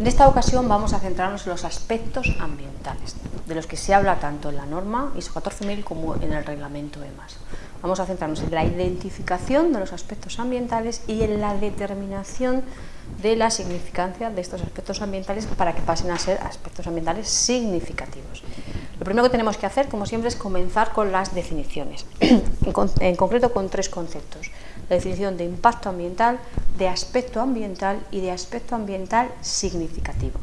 En esta ocasión vamos a centrarnos en los aspectos ambientales, de los que se habla tanto en la norma ISO 14000 como en el reglamento EMAS. Vamos a centrarnos en la identificación de los aspectos ambientales y en la determinación de la significancia de estos aspectos ambientales para que pasen a ser aspectos ambientales significativos. Lo primero que tenemos que hacer, como siempre, es comenzar con las definiciones, en concreto con tres conceptos la definición de impacto ambiental, de aspecto ambiental y de aspecto ambiental significativo.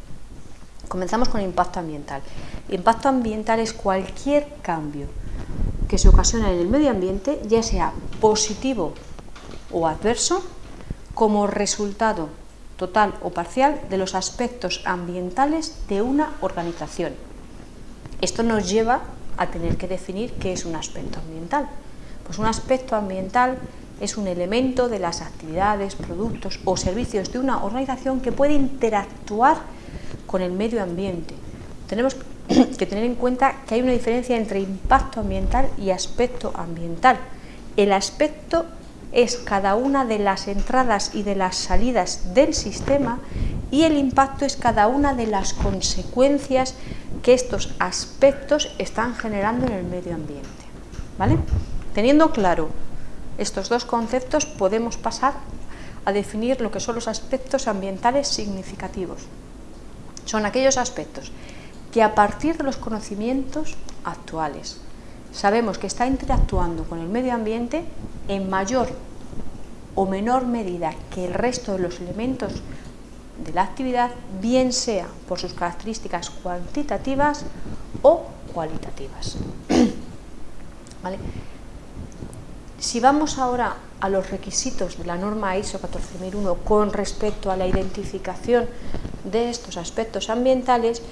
Comenzamos con impacto ambiental. Impacto ambiental es cualquier cambio que se ocasiona en el medio ambiente, ya sea positivo o adverso, como resultado total o parcial de los aspectos ambientales de una organización. Esto nos lleva a tener que definir qué es un aspecto ambiental. Pues un aspecto ambiental es un elemento de las actividades, productos o servicios de una organización que puede interactuar con el medio ambiente. Tenemos que tener en cuenta que hay una diferencia entre impacto ambiental y aspecto ambiental. El aspecto es cada una de las entradas y de las salidas del sistema y el impacto es cada una de las consecuencias que estos aspectos están generando en el medio ambiente. ¿vale? Teniendo claro estos dos conceptos podemos pasar a definir lo que son los aspectos ambientales significativos. Son aquellos aspectos que a partir de los conocimientos actuales sabemos que está interactuando con el medio ambiente en mayor o menor medida que el resto de los elementos de la actividad, bien sea por sus características cuantitativas o cualitativas. ¿Vale? Si vamos ahora a los requisitos de la norma ISO 14001 con respecto a la identificación de estos aspectos ambientales,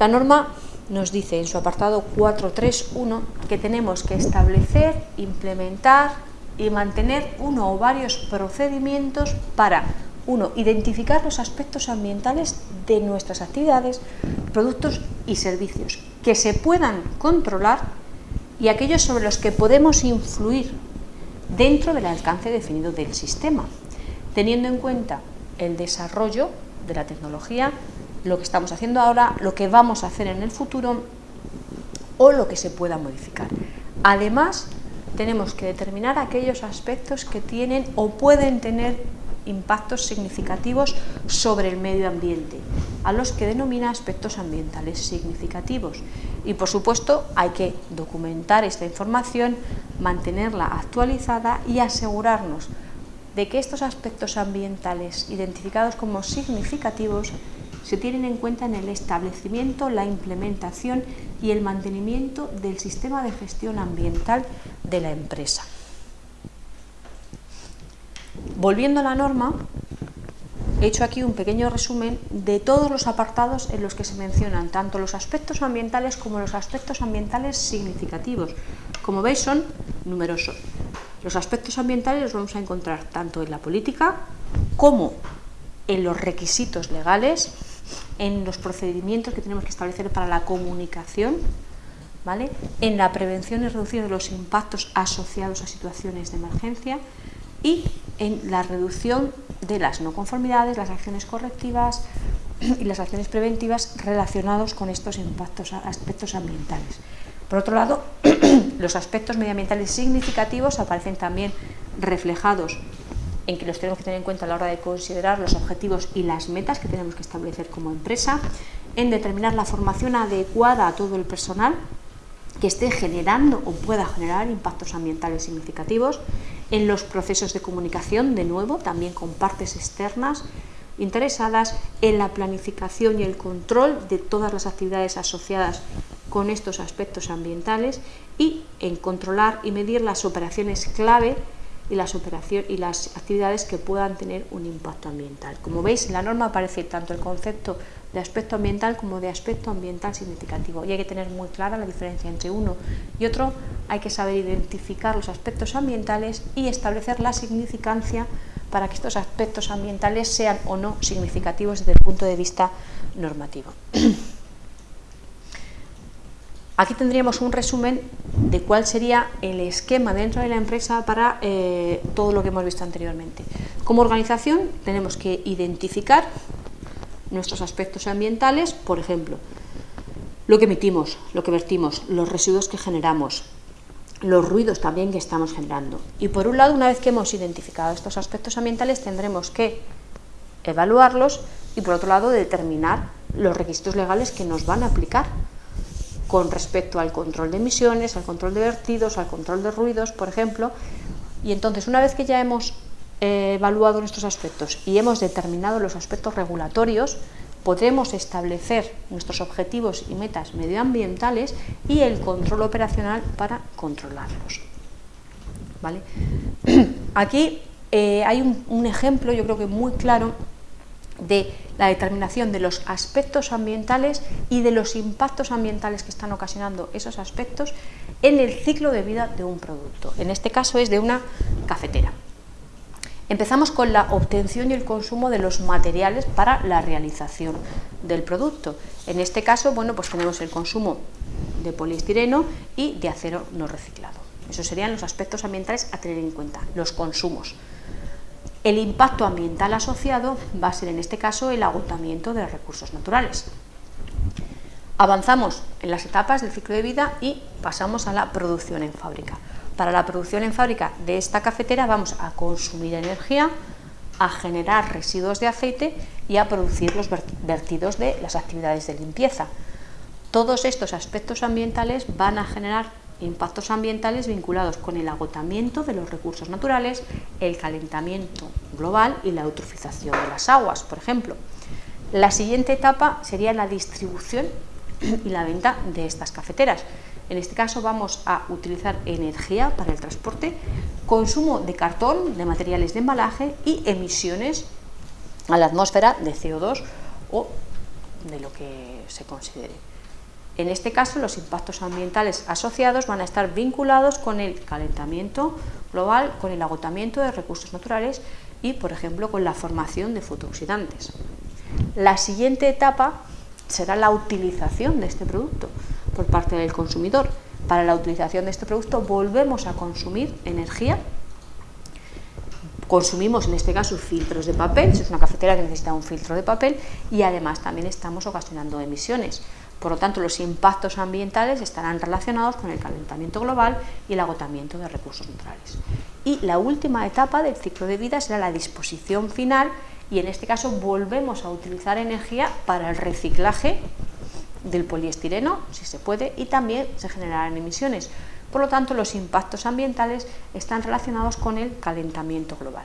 la norma nos dice en su apartado 431 que tenemos que establecer, implementar y mantener uno o varios procedimientos para, uno, identificar los aspectos ambientales de nuestras actividades, productos y servicios que se puedan controlar y aquellos sobre los que podemos influir dentro del alcance definido del sistema, teniendo en cuenta el desarrollo de la tecnología, lo que estamos haciendo ahora, lo que vamos a hacer en el futuro o lo que se pueda modificar. Además, tenemos que determinar aquellos aspectos que tienen o pueden tener impactos significativos sobre el medio ambiente, a los que denomina aspectos ambientales significativos. Y por supuesto hay que documentar esta información, mantenerla actualizada y asegurarnos de que estos aspectos ambientales identificados como significativos se tienen en cuenta en el establecimiento, la implementación y el mantenimiento del sistema de gestión ambiental de la empresa. Volviendo a la norma, he hecho aquí un pequeño resumen de todos los apartados en los que se mencionan tanto los aspectos ambientales como los aspectos ambientales significativos. Como veis son numerosos. Los aspectos ambientales los vamos a encontrar tanto en la política como en los requisitos legales, en los procedimientos que tenemos que establecer para la comunicación, ¿vale? en la prevención y reducción de los impactos asociados a situaciones de emergencia y en la reducción de las no conformidades, las acciones correctivas y las acciones preventivas relacionados con estos impactos, aspectos ambientales. Por otro lado, los aspectos medioambientales significativos aparecen también reflejados en que los tenemos que tener en cuenta a la hora de considerar los objetivos y las metas que tenemos que establecer como empresa, en determinar la formación adecuada a todo el personal que esté generando o pueda generar impactos ambientales significativos, en los procesos de comunicación, de nuevo, también con partes externas interesadas, en la planificación y el control de todas las actividades asociadas con estos aspectos ambientales y en controlar y medir las operaciones clave y las, operaciones, y las actividades que puedan tener un impacto ambiental. Como veis, en la norma aparece tanto el concepto de aspecto ambiental como de aspecto ambiental significativo y hay que tener muy clara la diferencia entre uno y otro, hay que saber identificar los aspectos ambientales y establecer la significancia para que estos aspectos ambientales sean o no significativos desde el punto de vista normativo. Aquí tendríamos un resumen de cuál sería el esquema dentro de la empresa para eh, todo lo que hemos visto anteriormente. Como organización tenemos que identificar nuestros aspectos ambientales, por ejemplo, lo que emitimos, lo que vertimos, los residuos que generamos, los ruidos también que estamos generando. Y por un lado, una vez que hemos identificado estos aspectos ambientales, tendremos que evaluarlos y por otro lado determinar los requisitos legales que nos van a aplicar con respecto al control de emisiones, al control de vertidos, al control de ruidos, por ejemplo. Y entonces, una vez que ya hemos eh, evaluado nuestros aspectos y hemos determinado los aspectos regulatorios, podremos establecer nuestros objetivos y metas medioambientales y el control operacional para controlarlos. ¿Vale? Aquí eh, hay un ejemplo, yo creo que muy claro, de la determinación de los aspectos ambientales y de los impactos ambientales que están ocasionando esos aspectos en el ciclo de vida de un producto. En este caso es de una cafetera. Empezamos con la obtención y el consumo de los materiales para la realización del producto. En este caso, bueno, pues tenemos el consumo de poliestireno y de acero no reciclado. Esos serían los aspectos ambientales a tener en cuenta, los consumos. El impacto ambiental asociado va a ser en este caso el agotamiento de recursos naturales. Avanzamos en las etapas del ciclo de vida y pasamos a la producción en fábrica. Para la producción en fábrica de esta cafetera vamos a consumir energía, a generar residuos de aceite y a producir los vertidos de las actividades de limpieza. Todos estos aspectos ambientales van a generar impactos ambientales vinculados con el agotamiento de los recursos naturales, el calentamiento global y la eutrofización de las aguas, por ejemplo. La siguiente etapa sería la distribución y la venta de estas cafeteras. En este caso vamos a utilizar energía para el transporte, consumo de cartón, de materiales de embalaje y emisiones a la atmósfera de CO2 o de lo que se considere. En este caso, los impactos ambientales asociados van a estar vinculados con el calentamiento global, con el agotamiento de recursos naturales y, por ejemplo, con la formación de fotooxidantes. La siguiente etapa será la utilización de este producto por parte del consumidor. Para la utilización de este producto volvemos a consumir energía consumimos en este caso filtros de papel, si es una cafetera que necesita un filtro de papel y además también estamos ocasionando emisiones. Por lo tanto, los impactos ambientales estarán relacionados con el calentamiento global y el agotamiento de recursos naturales. Y la última etapa del ciclo de vida será la disposición final y en este caso volvemos a utilizar energía para el reciclaje del poliestireno, si se puede, y también se generarán emisiones. Por lo tanto, los impactos ambientales están relacionados con el calentamiento global.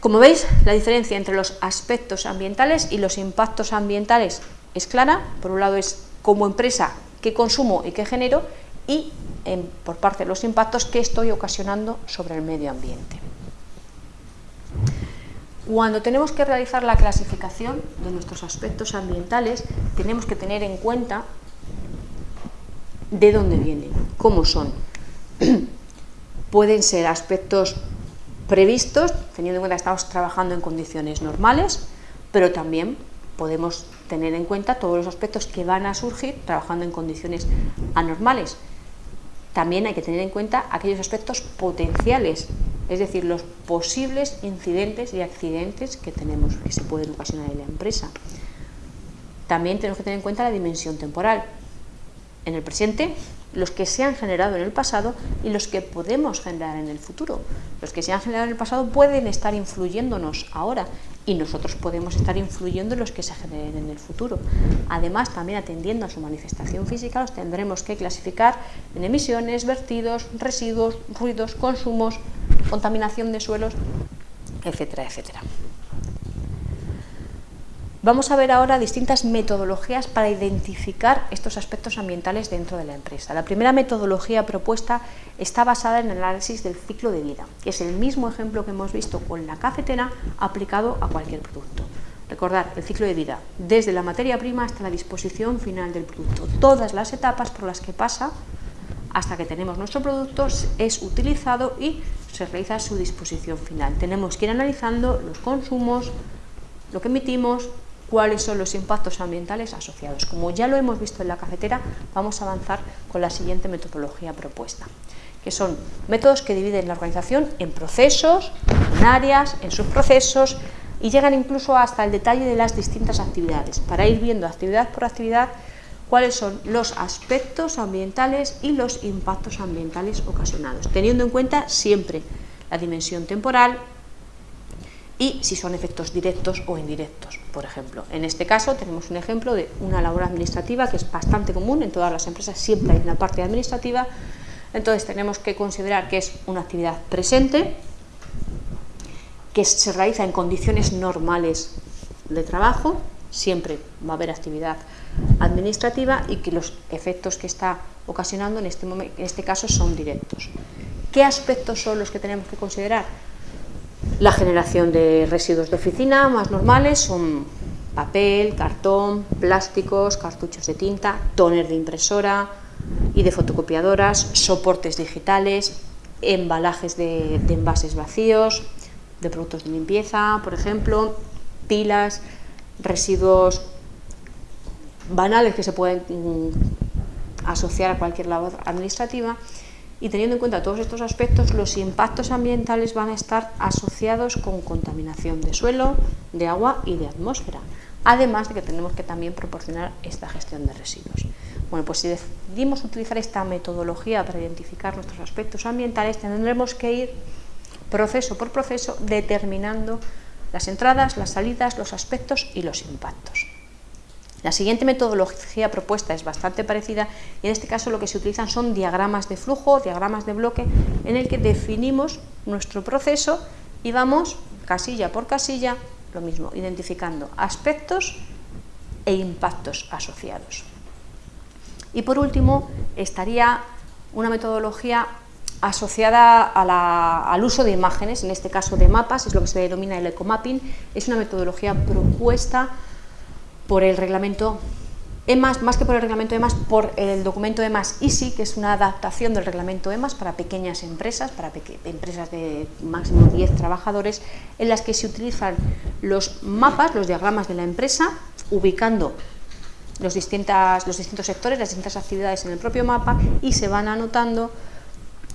Como veis, la diferencia entre los aspectos ambientales y los impactos ambientales es clara. Por un lado es como empresa qué consumo y qué genero y por parte de los impactos que estoy ocasionando sobre el medio ambiente. Cuando tenemos que realizar la clasificación de nuestros aspectos ambientales, tenemos que tener en cuenta de dónde vienen, cómo son. Pueden ser aspectos previstos, teniendo en cuenta que estamos trabajando en condiciones normales, pero también podemos tener en cuenta todos los aspectos que van a surgir trabajando en condiciones anormales. También hay que tener en cuenta aquellos aspectos potenciales, es decir, los posibles incidentes y accidentes que tenemos, que se pueden ocasionar en la empresa. También tenemos que tener en cuenta la dimensión temporal. En el presente los que se han generado en el pasado y los que podemos generar en el futuro. Los que se han generado en el pasado pueden estar influyéndonos ahora y nosotros podemos estar influyendo en los que se generen en el futuro. Además, también atendiendo a su manifestación física, los tendremos que clasificar en emisiones, vertidos, residuos, ruidos, consumos, contaminación de suelos, etcétera, etcétera. Vamos a ver ahora distintas metodologías para identificar estos aspectos ambientales dentro de la empresa. La primera metodología propuesta está basada en el análisis del ciclo de vida, que es el mismo ejemplo que hemos visto con la cafetera aplicado a cualquier producto. Recordar el ciclo de vida, desde la materia prima hasta la disposición final del producto. Todas las etapas por las que pasa hasta que tenemos nuestro producto es utilizado y se realiza su disposición final. Tenemos que ir analizando los consumos, lo que emitimos, cuáles son los impactos ambientales asociados. Como ya lo hemos visto en la cafetera, vamos a avanzar con la siguiente metodología propuesta, que son métodos que dividen la organización en procesos, en áreas, en subprocesos, y llegan incluso hasta el detalle de las distintas actividades, para ir viendo actividad por actividad cuáles son los aspectos ambientales y los impactos ambientales ocasionados, teniendo en cuenta siempre la dimensión temporal y si son efectos directos o indirectos, por ejemplo. En este caso tenemos un ejemplo de una labor administrativa que es bastante común en todas las empresas, siempre hay una parte administrativa, entonces tenemos que considerar que es una actividad presente, que se realiza en condiciones normales de trabajo, siempre va a haber actividad administrativa y que los efectos que está ocasionando en este, en este caso son directos. ¿Qué aspectos son los que tenemos que considerar? La generación de residuos de oficina más normales son papel, cartón, plásticos, cartuchos de tinta, tóner de impresora y de fotocopiadoras, soportes digitales, embalajes de, de envases vacíos, de productos de limpieza, por ejemplo, pilas, residuos banales que se pueden mm, asociar a cualquier labor administrativa y teniendo en cuenta todos estos aspectos, los impactos ambientales van a estar asociados con contaminación de suelo, de agua y de atmósfera, además de que tenemos que también proporcionar esta gestión de residuos. Bueno, pues si decidimos utilizar esta metodología para identificar nuestros aspectos ambientales, tendremos que ir proceso por proceso determinando las entradas, las salidas, los aspectos y los impactos. La siguiente metodología propuesta es bastante parecida y en este caso lo que se utilizan son diagramas de flujo, diagramas de bloque, en el que definimos nuestro proceso y vamos casilla por casilla, lo mismo, identificando aspectos e impactos asociados. Y por último, estaría una metodología asociada al uso de imágenes, en este caso de mapas, es lo que se denomina el ecomapping, es una metodología propuesta por el reglamento EMAS, más que por el reglamento EMAS, por el documento EMAS ISI, que es una adaptación del reglamento EMAS para pequeñas empresas, para empresas de máximo 10 trabajadores, en las que se utilizan los mapas, los diagramas de la empresa, ubicando los, distintas, los distintos sectores, las distintas actividades en el propio mapa y se van anotando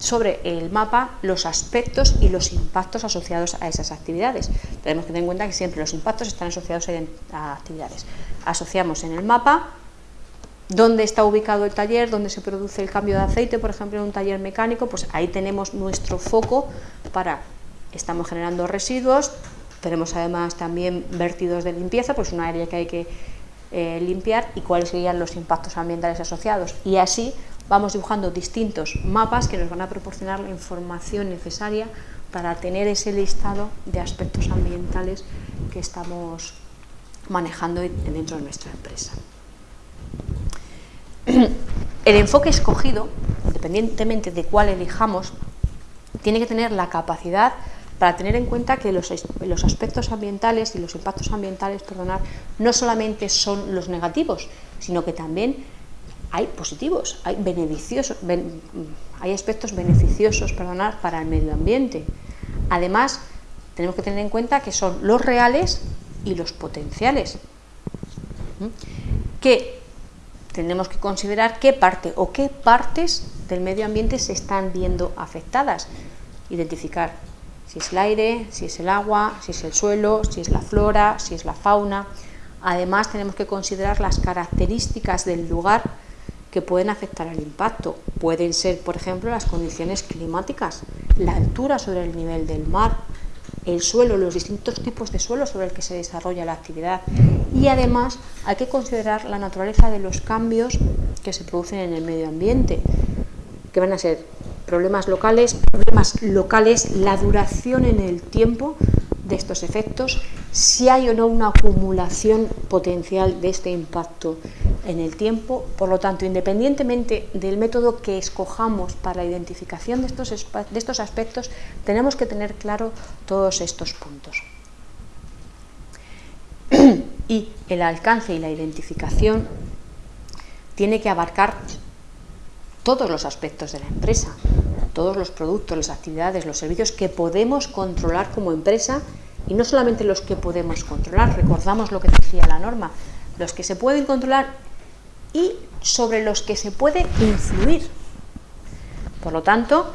sobre el mapa los aspectos y los impactos asociados a esas actividades. Tenemos que tener en cuenta que siempre los impactos están asociados a actividades. Asociamos en el mapa dónde está ubicado el taller, dónde se produce el cambio de aceite, por ejemplo, en un taller mecánico, pues ahí tenemos nuestro foco para, estamos generando residuos, tenemos además también vertidos de limpieza, pues una área que hay que eh, limpiar y cuáles serían los impactos ambientales asociados. Y así vamos dibujando distintos mapas que nos van a proporcionar la información necesaria para tener ese listado de aspectos ambientales que estamos manejando dentro de nuestra empresa. El enfoque escogido, independientemente de cuál elijamos, tiene que tener la capacidad para tener en cuenta que los, aspectos ambientales y los impactos ambientales, perdonar, no solamente son los negativos, sino que también hay positivos, hay, beneficiosos, hay aspectos beneficiosos para el medio ambiente. Además, tenemos que tener en cuenta que son los reales y los potenciales. Que tenemos que considerar qué parte o qué partes del medio ambiente se están viendo afectadas. Identificar si es el aire, si es el agua, si es el suelo, si es la flora, si es la fauna. Además, tenemos que considerar las características del lugar que pueden afectar al impacto. Pueden ser, por ejemplo, las condiciones climáticas, la altura sobre el nivel del mar, el suelo, los distintos tipos de suelo sobre el que se desarrolla la actividad. Y además hay que considerar la naturaleza de los cambios que se producen en el medio ambiente, que van a ser problemas locales, problemas locales, la duración en el tiempo de estos efectos, si hay o no una acumulación potencial de este impacto en el tiempo. Por lo tanto, independientemente del método que escojamos para la identificación de estos, de estos aspectos, tenemos que tener claro todos estos puntos. y el alcance y la identificación tiene que abarcar todos los aspectos de la empresa, todos los productos, las actividades, los servicios que podemos controlar como empresa y no solamente los que podemos controlar, recordamos lo que decía la norma, los que se pueden controlar y sobre los que se puede influir. Por lo tanto,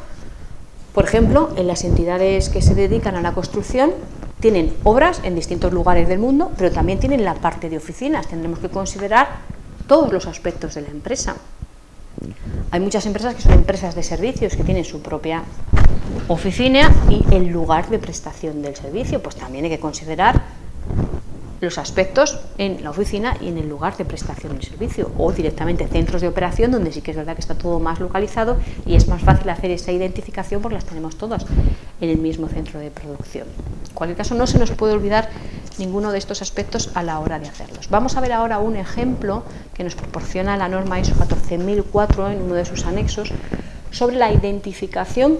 por ejemplo, en las entidades que se dedican a la construcción, tienen obras en distintos lugares del mundo, pero también tienen la parte de oficinas. Tendremos que considerar todos los aspectos de la empresa. Hay muchas empresas que son empresas de servicios que tienen su propia oficina y el lugar de prestación del servicio, pues también hay que considerar los aspectos en la oficina y en el lugar de prestación del servicio o directamente centros de operación donde sí que es verdad que está todo más localizado y es más fácil hacer esa identificación porque las tenemos todas en el mismo centro de producción. En cualquier caso no se nos puede olvidar ninguno de estos aspectos a la hora de hacerlos. Vamos a ver ahora un ejemplo que nos proporciona la norma ISO 14004 en uno de sus anexos sobre la identificación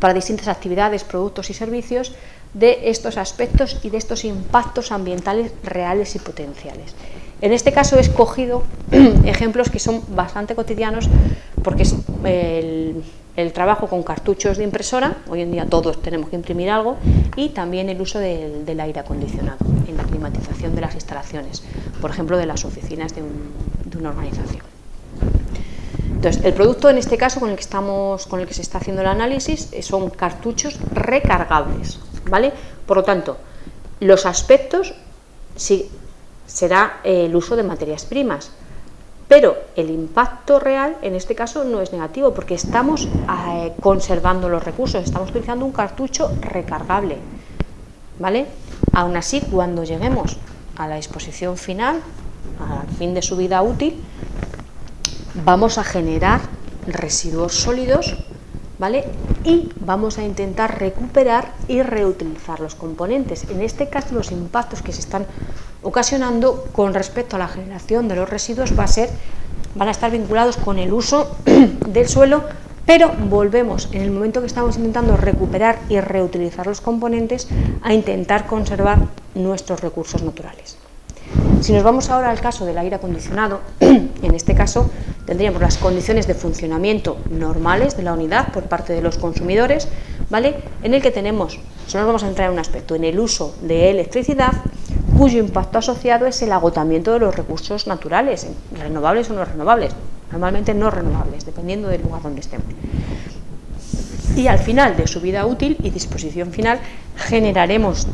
para distintas actividades, productos y servicios de estos aspectos y de estos impactos ambientales reales y potenciales. En este caso he escogido ejemplos que son bastante cotidianos porque es el, trabajo con cartuchos de impresora, hoy en día todos tenemos que imprimir algo, y también el uso del, aire acondicionado en la climatización de las instalaciones, por ejemplo de las oficinas de, de una organización. Entonces, el producto en este caso con el que, estamos, con el que se está haciendo el análisis son cartuchos recargables. ¿Vale? Por lo tanto, los aspectos sí, será el uso de materias primas, pero el impacto real en este caso no es negativo porque estamos eh, conservando los recursos, estamos utilizando un cartucho recargable, ¿vale? Aún así, cuando lleguemos a la exposición final, al fin de su vida útil, vamos a generar residuos sólidos ¿vale? Y vamos a intentar recuperar y reutilizar los componentes. En este caso, los impactos que se están ocasionando con respecto a la generación de los residuos va a ser, van a estar vinculados con el uso del suelo, pero volvemos en el momento que estamos intentando recuperar y reutilizar los componentes a intentar conservar nuestros recursos naturales. Si nos vamos ahora al caso del aire acondicionado, en este caso tendríamos las condiciones de funcionamiento normales de la unidad por parte de los consumidores, ¿vale? en el que tenemos, solo nos vamos a entrar en un aspecto, en el uso de electricidad, cuyo impacto asociado es el agotamiento de los recursos naturales, renovables o no renovables, normalmente no renovables, dependiendo del lugar donde estemos. Y al final de su vida útil y disposición final generaremos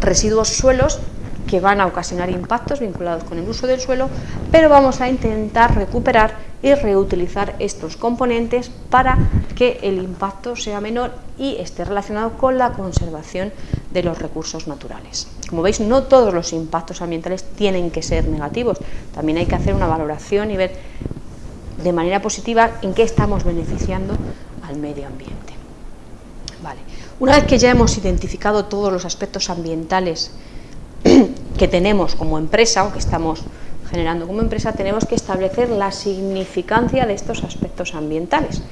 residuos suelos que van a ocasionar impactos vinculados con el uso del suelo, pero vamos a intentar recuperar y reutilizar estos componentes para que el impacto sea menor y esté relacionado con la conservación de los recursos naturales. Como veis, no todos los impactos ambientales tienen que ser negativos, también hay que hacer una valoración y ver de manera positiva en qué estamos beneficiando al medio ambiente. Vale. Una vez que ya hemos identificado todos los aspectos ambientales que tenemos como empresa o que estamos generando como empresa, tenemos que establecer la significancia de estos aspectos ambientales.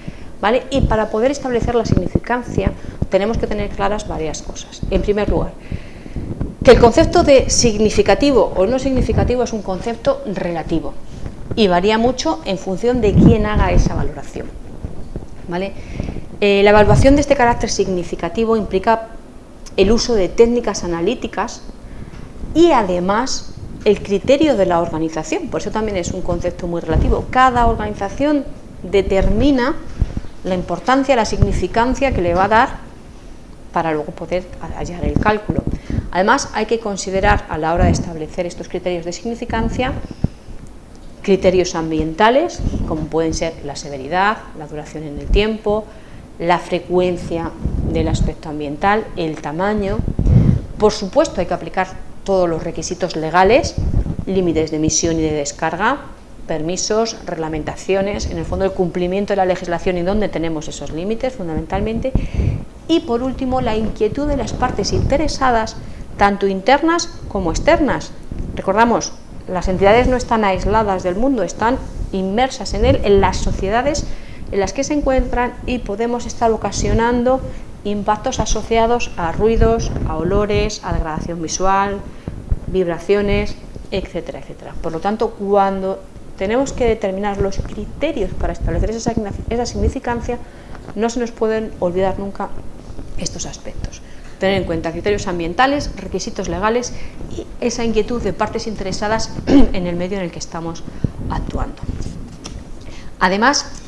¿vale? Y para poder establecer la significancia tenemos que tener claras varias cosas. En primer lugar, que el concepto de significativo o no significativo es un concepto relativo y varía mucho en función de quién haga esa valoración. ¿vale? Eh, la evaluación de este carácter significativo implica el uso de técnicas analíticas y además el criterio de la organización, por eso también es un concepto muy relativo. Cada organización determina la importancia, la significancia que le va a dar para luego poder hallar el cálculo. Además, hay que considerar a la hora de establecer estos criterios de significancia criterios ambientales, como pueden ser la severidad, la duración en el tiempo, la frecuencia del aspecto ambiental, el tamaño. Por supuesto, hay que aplicar todos los requisitos legales, límites de emisión y de descarga, permisos, reglamentaciones, en el fondo el cumplimiento de la legislación y dónde tenemos esos límites fundamentalmente, y por último la inquietud de las partes interesadas, tanto internas como externas. Recordamos, las entidades no están aisladas del mundo, están inmersas en él, en las sociedades en las que se encuentran y podemos estar ocasionando impactos asociados a ruidos, a olores, a degradación visual, vibraciones, etcétera, etcétera. Por lo tanto, cuando tenemos que determinar los criterios para establecer esa, esa significancia, no se nos pueden olvidar nunca estos aspectos. Tener en cuenta criterios ambientales, requisitos legales y esa inquietud de partes interesadas en el medio en el que estamos actuando. Además,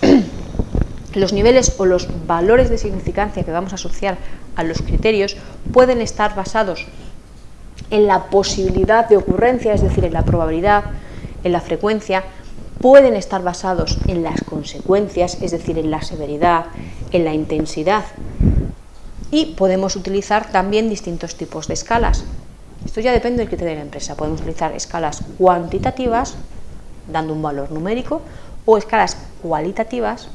los niveles o los valores de significancia que vamos a asociar a los criterios pueden estar basados en la posibilidad de ocurrencia, es decir, en la probabilidad, en la frecuencia, pueden estar basados en las consecuencias, es decir, en la severidad, en la intensidad, y podemos utilizar también distintos tipos de escalas. Esto ya depende del criterio de la empresa. Podemos utilizar escalas cuantitativas, dando un valor numérico, o escalas cualitativas,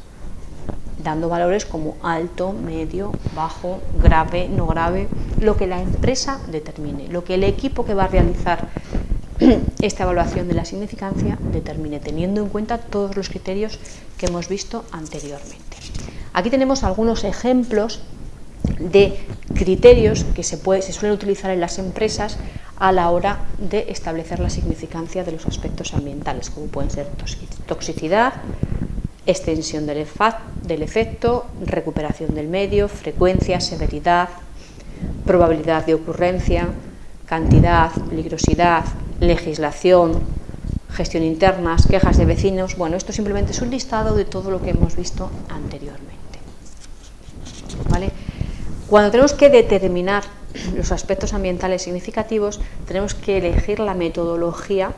dando valores como alto, medio, bajo, grave, no grave, lo que la empresa determine, lo que el equipo que va a realizar esta evaluación de la significancia determine, teniendo en cuenta todos los criterios que hemos visto anteriormente. Aquí tenemos algunos ejemplos de criterios que se, suelen utilizar en las empresas a la hora de establecer la significancia de los aspectos ambientales, como pueden ser toxicidad, extensión del, efecto, recuperación del medio, frecuencia, severidad, probabilidad de ocurrencia, cantidad, peligrosidad, legislación, gestión internas, quejas de vecinos. Bueno, esto simplemente es un listado de todo lo que hemos visto anteriormente. ¿Vale? Cuando tenemos que determinar los aspectos ambientales significativos, tenemos que elegir la metodología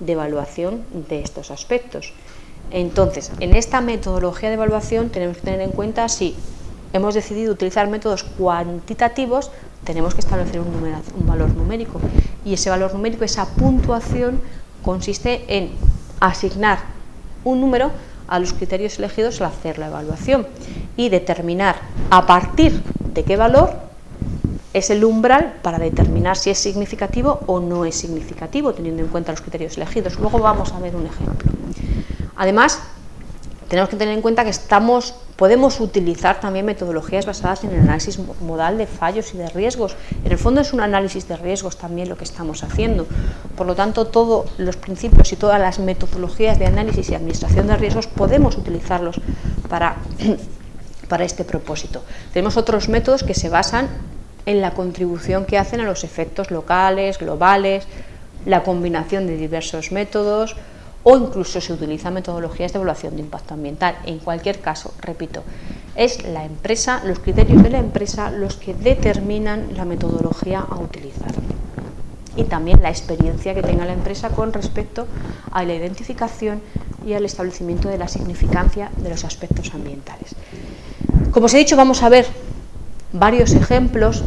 de evaluación de estos aspectos. Entonces, en esta metodología de evaluación tenemos que tener en cuenta si hemos decidido utilizar métodos cuantitativos, tenemos que establecer un, valor numérico. Y ese valor numérico, esa puntuación, consiste en asignar un número a los criterios elegidos al hacer la evaluación y determinar a partir de qué valor es el umbral para determinar si es significativo o no es significativo, teniendo en cuenta los criterios elegidos. Luego vamos a ver un ejemplo. Además, tenemos que tener en cuenta que estamos, podemos utilizar también metodologías basadas en el análisis modal de fallos y de riesgos. En el fondo es un análisis de riesgos también lo que estamos haciendo. Por lo tanto, todos los principios y todas las metodologías de análisis y administración de riesgos podemos utilizarlos para, para este propósito. Tenemos otros métodos que se basan en la contribución que hacen a los efectos locales, globales, la combinación de diversos métodos, o incluso se utilizan metodologías de evaluación de impacto ambiental. En cualquier caso, repito, es la empresa, los criterios de la empresa los que determinan la metodología a utilizar y también la experiencia que tenga la empresa con respecto a la identificación y al establecimiento de la significancia de los aspectos ambientales. Como os he dicho, vamos a ver varios ejemplos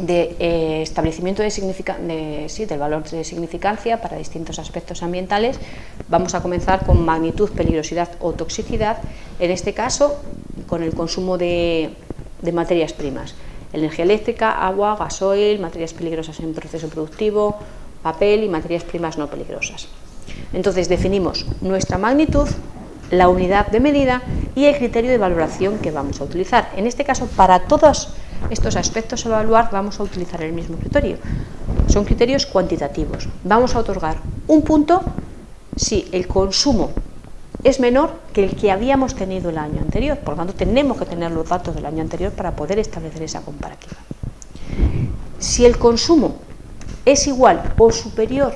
de eh, establecimiento de, de del valor de significancia para distintos aspectos ambientales. Vamos a comenzar con magnitud, peligrosidad o toxicidad, en este caso con el consumo de, de materias primas, energía eléctrica, agua, gasoil, materias peligrosas en proceso productivo, papel y materias primas no peligrosas. Entonces definimos nuestra magnitud, la unidad de medida y el criterio de valoración que vamos a utilizar. En este caso, para todos estos aspectos a evaluar vamos a utilizar el mismo criterio. Son criterios cuantitativos. Vamos a otorgar un punto si el consumo es menor que el que habíamos tenido el año anterior. Por lo tanto, tenemos que tener los datos del año anterior para poder establecer esa comparativa. Si el consumo es igual o superior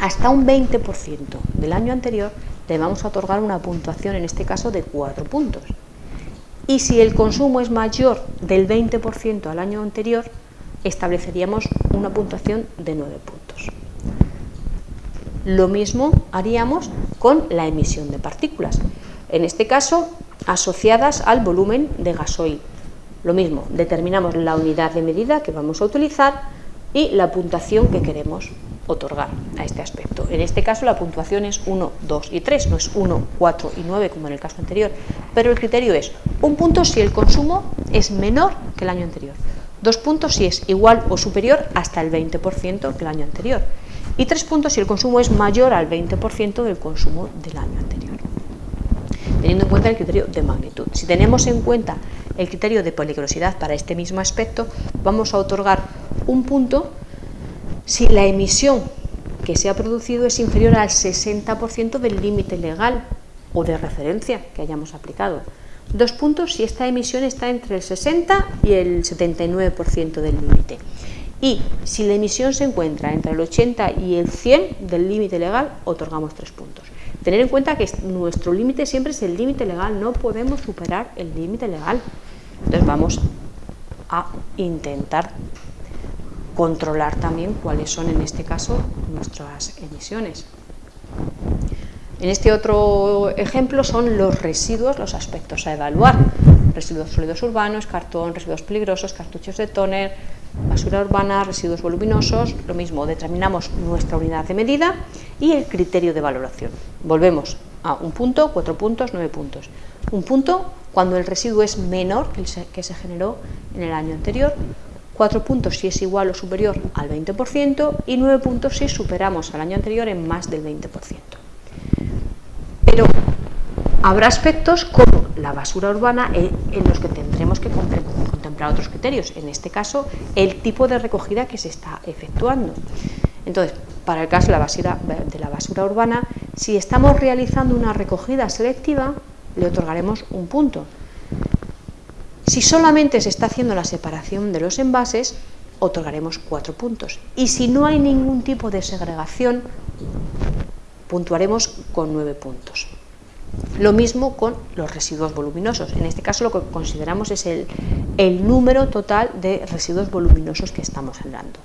hasta un 20% del año anterior, le vamos a otorgar una puntuación, en este caso, de 4 puntos y si el consumo es mayor del 20% al año anterior, estableceríamos una puntuación de 9 puntos. Lo mismo haríamos con la emisión de partículas, en este caso asociadas al volumen de gasoil. Lo mismo, determinamos la unidad de medida que vamos a utilizar y la puntuación que queremos otorgar a este aspecto. En este caso la puntuación es 1, 2 y 3, no es 1, 4 y 9 como en el caso anterior, pero el criterio es un punto si el consumo es menor que el año anterior, dos puntos si es igual o superior hasta el 20% que el año anterior y tres puntos si el consumo es mayor al 20% del consumo del año anterior. Teniendo en cuenta el criterio de magnitud. Si tenemos en cuenta el criterio de peligrosidad para este mismo aspecto, vamos a otorgar un punto si la emisión que se ha producido es inferior al 60% del límite legal o de referencia que hayamos aplicado. Dos puntos si esta emisión está entre el 60 y el 79% del límite. Y si la emisión se encuentra entre el 80 y el 100 del límite legal, otorgamos tres puntos. Tener en cuenta que nuestro límite siempre es el límite legal, no podemos superar el límite legal. Entonces vamos a intentar controlar también cuáles son en este caso nuestras emisiones. En este otro ejemplo son los residuos, los aspectos a evaluar. Residuos sólidos urbanos, cartón, residuos peligrosos, cartuchos de tóner, basura urbana, residuos voluminosos, lo mismo, determinamos nuestra unidad de medida y el criterio de valoración. Volvemos a un punto, cuatro puntos, nueve puntos. Un punto cuando el residuo es menor que el que se generó en el año anterior, cuatro puntos si es igual o superior al 20% y nueve puntos si superamos al año anterior en más del 20%. Pero habrá aspectos como la basura urbana en los que tendremos que contemplar otros criterios, en este caso el tipo de recogida que se está efectuando. Entonces, para el caso de la basura, de la basura urbana, si estamos realizando una recogida selectiva, le otorgaremos un punto. Si solamente se está haciendo la separación de los envases, otorgaremos cuatro puntos. Y si no hay ningún tipo de segregación, puntuaremos con nueve puntos. Lo mismo con los residuos voluminosos. En este caso lo que consideramos es el, el número total de residuos voluminosos que estamos generando.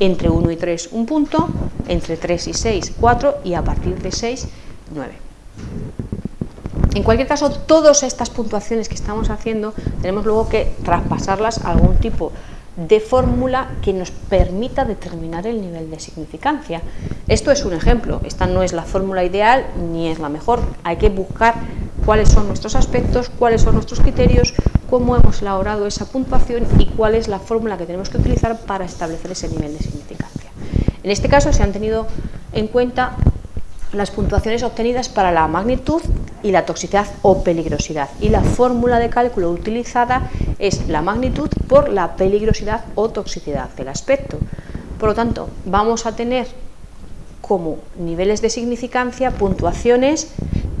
Entre 1 y 3, un punto, entre 3 y 6, 4 y a partir de 6, 9. En cualquier caso, todas estas puntuaciones que estamos haciendo tenemos luego que traspasarlas a algún tipo de fórmula que nos permita determinar el nivel de significancia. Esto es un ejemplo, esta no es la fórmula ideal ni es la mejor, hay que buscar cuáles son nuestros aspectos, cuáles son nuestros criterios, cómo hemos elaborado esa puntuación y cuál es la fórmula que tenemos que utilizar para establecer ese nivel de significancia. En este caso se han tenido en cuenta las puntuaciones obtenidas para la magnitud y la toxicidad o peligrosidad. Y la fórmula de cálculo utilizada es la magnitud por la peligrosidad o toxicidad del aspecto. Por lo tanto, vamos a tener como niveles de significancia puntuaciones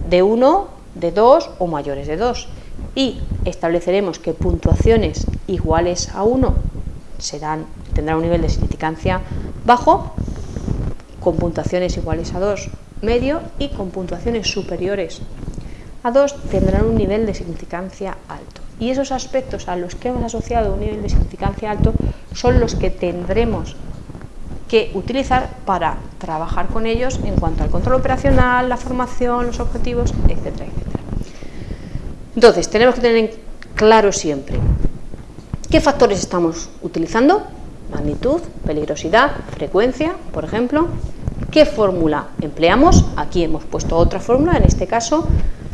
de 1, de 2 o mayores de 2. Y estableceremos que puntuaciones iguales a 1 serán, tendrán un nivel de significancia bajo, con puntuaciones iguales a 2 medio y con puntuaciones superiores a 2 tendrán un nivel de significancia alto. Y esos aspectos a los que hemos asociado un nivel de significancia alto son los que tendremos que utilizar para trabajar con ellos en cuanto al control operacional, la formación, los objetivos, etcétera, etcétera. Entonces, tenemos que tener claro siempre qué factores estamos utilizando, magnitud, peligrosidad, frecuencia, por ejemplo, ¿Qué fórmula empleamos? Aquí hemos puesto otra fórmula, en este caso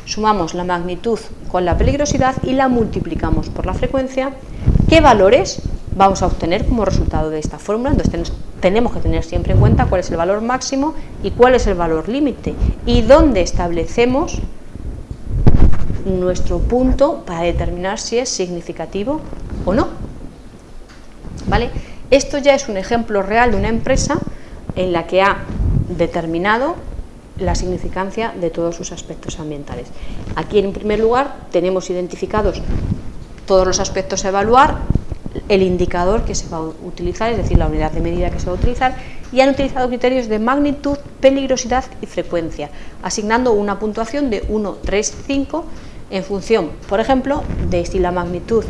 sumamos la magnitud con la peligrosidad y la multiplicamos por la frecuencia. ¿Qué valores vamos a obtener como resultado de esta fórmula? Entonces tenemos que tener siempre en cuenta cuál es el valor máximo y cuál es el valor límite y dónde establecemos nuestro punto para determinar si es significativo o no. ¿Vale? Esto ya es un ejemplo real de una empresa en la que ha determinado la significancia de todos sus aspectos ambientales. Aquí en primer lugar tenemos identificados todos los aspectos a evaluar, el indicador que se va a utilizar, es decir, la unidad de medida que se va a utilizar, y han utilizado criterios de magnitud, peligrosidad y frecuencia, asignando una puntuación de 1, 3, 5 en función, por ejemplo, de si la magnitud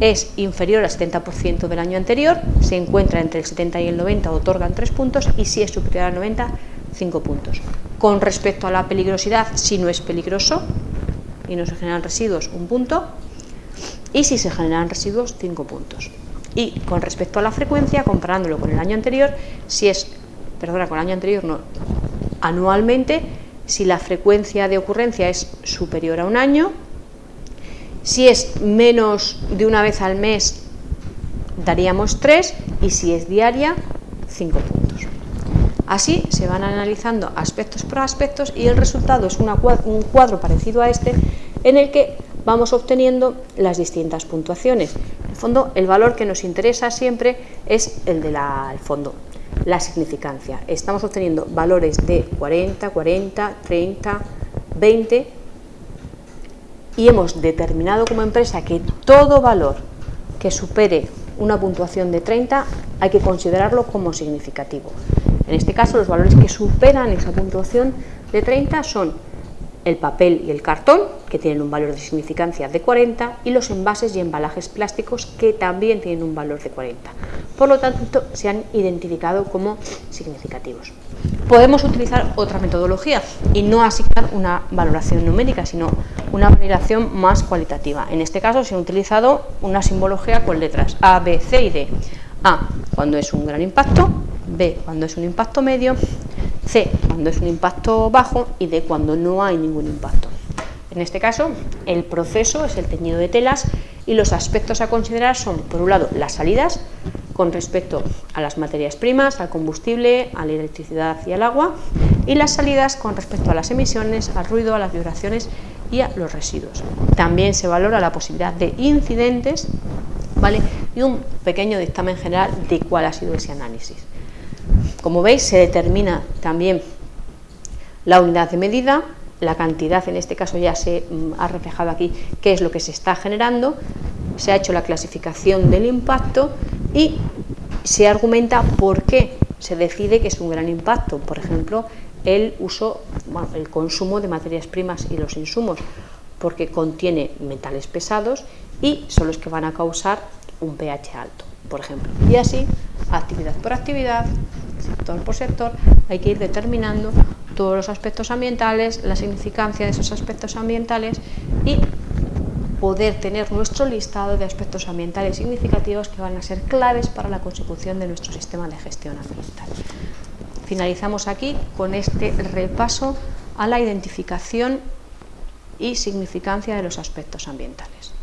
es inferior al 70% del año anterior, se encuentra entre el 70 y el 90, otorgan 3 puntos, y si es superior al 90, 5 puntos. Con respecto a la peligrosidad, si no es peligroso y no se generan residuos, un punto, y si se generan residuos, 5 puntos. Y con respecto a la frecuencia, comparándolo con el año anterior, si es, perdona, con el año anterior no, anualmente, si la frecuencia de ocurrencia es superior a un año, si es menos de una vez al mes, daríamos 3 y si es diaria, 5 puntos. Así se van analizando aspectos por aspectos y el resultado es un cuadro parecido a este en el que vamos obteniendo las distintas puntuaciones. En el fondo, el valor que nos interesa siempre es el del fondo, la significancia. Estamos obteniendo valores de 40, 40, 30, 20 y hemos determinado como empresa que todo valor que supere una puntuación de 30 hay que considerarlo como significativo. En este caso los valores que superan esa puntuación de 30 son el papel y el cartón, que tienen un valor de significancia de 40, y los envases y embalajes plásticos, que también tienen un valor de 40. Por lo tanto, se han identificado como significativos. Podemos utilizar otra metodología y no asignar una valoración numérica, sino una valoración más cualitativa. En este caso se ha utilizado una simbología con letras A, B, C y D. A cuando es un gran impacto, B cuando es un impacto medio, C cuando es un impacto bajo y D cuando no hay ningún impacto. En este caso, el proceso es el teñido de telas y los aspectos a considerar son, por un lado, las salidas con respecto a las materias primas, al combustible, a la electricidad y al agua, y las salidas con respecto a las emisiones, al ruido, a las vibraciones y a los residuos. También se valora la posibilidad de incidentes ¿vale? y un pequeño dictamen general de cuál ha sido ese análisis. Como veis, se determina también la unidad de medida, la cantidad, en este caso ya se mm, ha reflejado aquí qué es lo que se está generando, se ha hecho la clasificación del impacto y se argumenta por qué se decide que es un gran impacto, por ejemplo, el uso, el consumo de materias primas y los insumos, porque contiene metales pesados y son los que van a causar un pH alto, por ejemplo. Y así, actividad por actividad, sector por sector, hay que ir determinando todos los aspectos ambientales, la significancia de esos aspectos ambientales y poder tener nuestro listado de aspectos ambientales significativos que van a ser claves para la consecución de nuestro sistema de gestión ambiental. Finalizamos aquí con este repaso a la identificación y significancia de los aspectos ambientales.